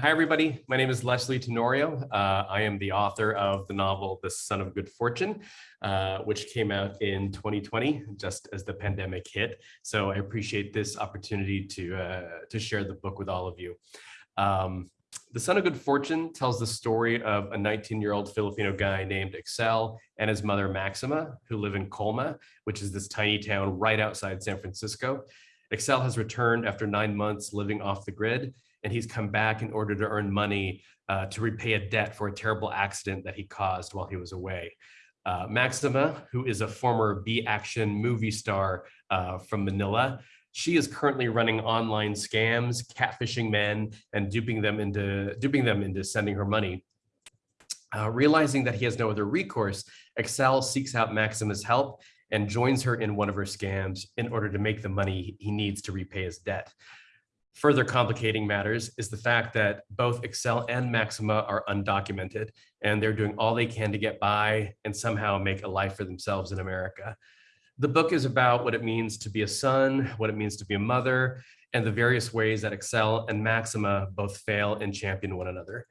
Hi, everybody. My name is Lysley Tenorio. Uh, I am the author of the novel The Son of Good Fortune, uh, which came out in 2020, just as the pandemic hit. So I appreciate this opportunity to, uh, to share the book with all of you. Um, the Son of Good Fortune tells the story of a 19-year-old Filipino guy named Excel and his mother Maxima, who live in Colma, which is this tiny town right outside San Francisco. Excel has returned after nine months living off the grid and he's come back in order to earn money uh, to repay a debt for a terrible accident that he caused while he was away. Uh, Maxima, who is a former B-action movie star uh, from Manila, she is currently running online scams, catfishing men, and duping them into duping them into sending her money. Uh, realizing that he has no other recourse, Excel seeks out Maxima's help and joins her in one of her scams in order to make the money he needs to repay his debt. Further complicating matters is the fact that both Excel and Maxima are undocumented and they're doing all they can to get by and somehow make a life for themselves in America. The book is about what it means to be a son, what it means to be a mother, and the various ways that Excel and Maxima both fail and champion one another.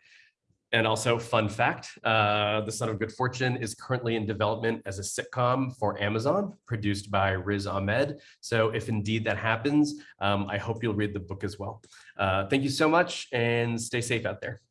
And also, fun fact, uh, The Son of Good Fortune is currently in development as a sitcom for Amazon, produced by Riz Ahmed. So if indeed that happens, um, I hope you'll read the book as well. Uh, thank you so much and stay safe out there.